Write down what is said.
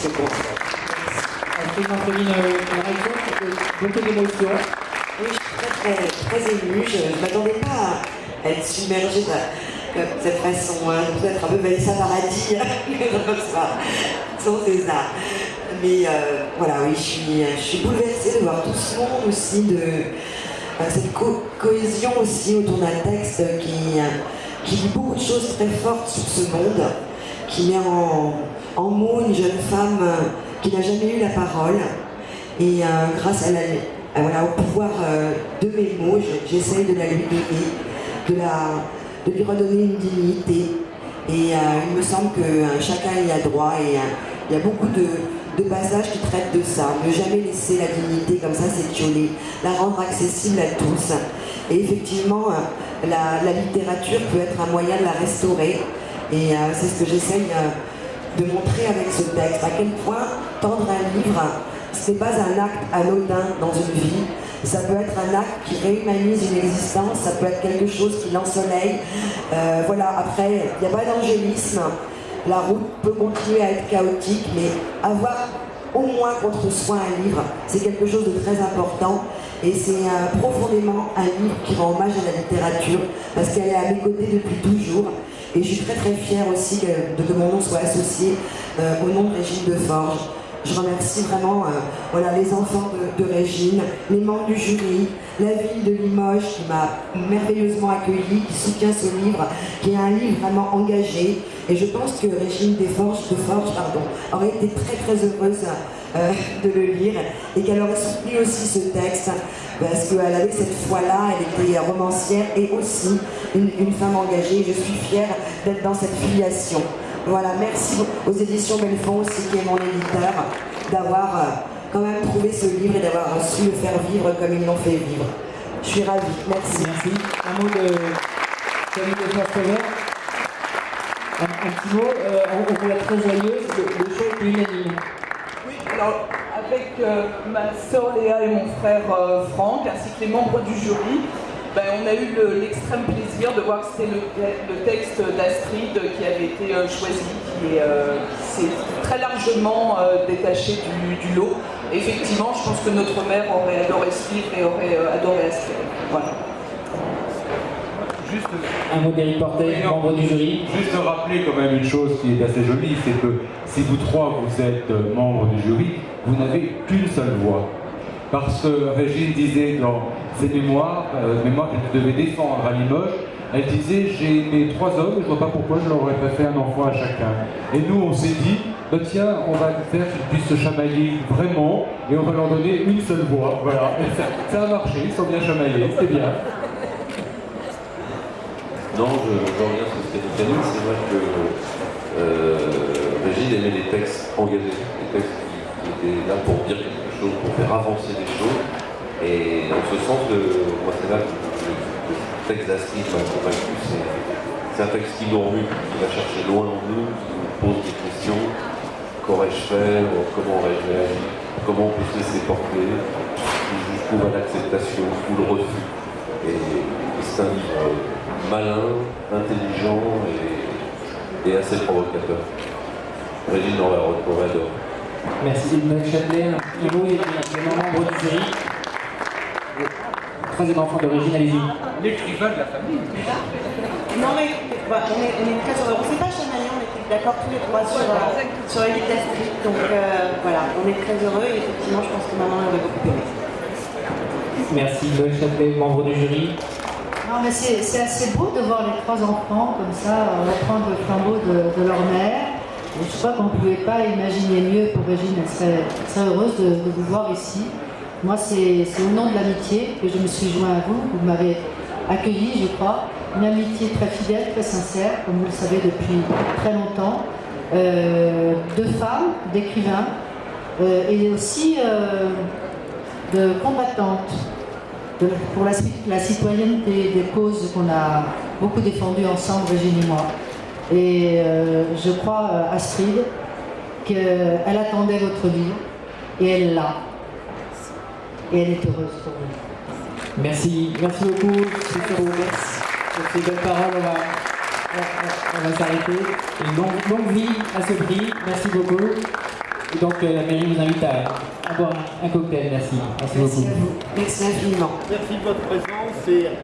réaction, beaucoup. Oui, je suis très, très, émue. Je ne m'attendais pas à être submergée de, cette façon. Hein. Peut-être un peu Vanessa Paradis, sans César. Mais euh, voilà, oui, je suis, je suis bouleversée de voir tout ce monde aussi, de euh, cette co- cohésion aussi autour d'un texte qui, euh, qui dit beaucoup de choses très fortes sur ce monde, qui met en, en mots une jeune femme euh, qui n'a jamais eu la parole. Et euh, grâce au pouvoir euh, de mes mots, je- j'essaye de la lui donner, de, lui redonner une dignité. Et il me semble que chacun y a droit et il y a beaucoup de, de passages qui traitent de ça. Ne jamais laisser la dignité comme ça s'étioler, la rendre accessible à tous. Et effectivement, la, littérature peut être un moyen de la restaurer. Et c'est ce que j'essaye de montrer avec ce texte. À quel point tendre un livre, ce n'est pas un acte anodin dans une vie. Ça peut être un acte qui réhumanise une existence, ça peut être quelque chose qui l'ensoleille. Euh, voilà, après, il n'y a pas d'angélisme. La route peut continuer à être chaotique, mais avoir au moins contre soi un livre, c'est quelque chose de très important. Et c'est euh, profondément un livre qui rend hommage à la littérature, parce qu'elle est à mes côtés depuis toujours. Et je suis très très fière aussi que, de que mon nom soit associé euh, au nom de Régine de Forge. Je remercie vraiment euh, voilà, les enfants de, Régine, les membres du jury, la ville de Limoges qui m'a merveilleusement accueilli, qui soutient ce livre, qui est un livre vraiment engagé. Et je pense que Régine Desforges, de pardon, aurait été très très heureuse euh, de le lire et qu'elle aurait soutenu aussi ce texte parce qu'elle avait cette foi-là, elle était romancière et aussi une, une femme engagée. Je suis fière d'être dans cette filiation. Voilà, merci aux éditions Belfond aussi, qui est mon éditeur, d'avoir euh, quand même trouvé ce livre et d'avoir su le faire vivre comme ils l'ont fait vivre. Je suis ravie, merci. Merci. Un mot de Camille de. Un, un petit mot, euh, on, la très joyeuse, le, le show est unanime. Oui, alors avec euh, ma sœur Léa et mon frère euh, Franck, ainsi que les membres du jury, ben, on a eu le- l'extrême plaisir de voir que c'était le, le texte d'Astrid qui avait été euh, choisi, qui est, euh, s'est très largement euh, détaché du, du lot. Effectivement, je pense que notre mère aurait adoré ce livre et aurait euh, adoré Astrid. Voilà. Juste, Un mot d'Éric Portet, membre du jury. juste rappeler quand même une chose qui est assez jolie, c'est que si vous trois vous êtes membres du jury, vous n'avez qu'une seule voix. Parce que Régine disait dans ses mémoires, euh, mémoires qu'elle devait défendre à Limoges, elle disait j'ai aimé trois hommes, je vois pas pourquoi je leur aurais pas fait un enfant à chacun. Et nous on s'est dit, bah tiens, on va faire qu'ils puissent se chamailler vraiment, et on va leur donner une seule voix. Voilà. Ça, a marché, ils sont bien chamaillés, c'était bien. Non, je, reviens sur ce qu'a dit. C'est vrai que euh, Régine aimait les textes engagés, les textes qui, qui étaient là pour dire quelque pour faire avancer des choses. Et dans ce sens, moi c'est là que le, texte d'Astrid m'a convaincu. C'est, un texte qui nous qui va chercher loin en nous, qui nous pose des questions. Qu'aurais-je fait Comment aurais-je agi Comment on peut se laisser porter? Jusqu'où va l'acceptation ou le refus et, c'est un livre malin, intelligent et, assez provocateur. Régine aurait aurait adoré. Merci Maël Châtelet. Un mot également membre du jury. Troisième enfant d'origine, allez-y. L'écrivain de la famille. Non mais bah, on, est, on est très heureux. On ne s'est pas chamaillé, on était d'accord tous les trois sur, euh, sur Elite Astrid. Donc euh, voilà, on est très heureux et effectivement je pense que maman aurait beaucoup aimé. Merci Maël Châtelet, membre du jury. Non, mais c'est assez beau de voir les trois enfants comme ça reprendre le flambeau de, de leur mère. Je crois qu'on ne pouvait pas imaginer mieux pour Régine. Elle serait, serait heureuse de, vous voir ici. Moi, c'est au nom de l'amitié que je me suis joint à vous. Vous m'avez accueilli, je crois. Une amitié très fidèle, très sincère, comme vous le savez depuis très longtemps. Euh, de femmes, d'écrivains, euh, et aussi euh, de combattantes pour la, la citoyenneté, des causes qu'on a beaucoup défendues ensemble, Régine et moi. Et euh, je crois, euh, Astrid, qu'elle attendait votre livre et elle l'a. Et elle est heureuse pour vous. Merci, merci beaucoup. Sur, sur ces belles paroles, on va, on- on- va s'arrêter. Et longue, longue vie à ce prix. Merci beaucoup. Et donc euh, la mairie vous invite à, à boire un, un cocktail. Merci. Merci, Merci beaucoup. à vous. Merci infiniment. Merci de votre présence et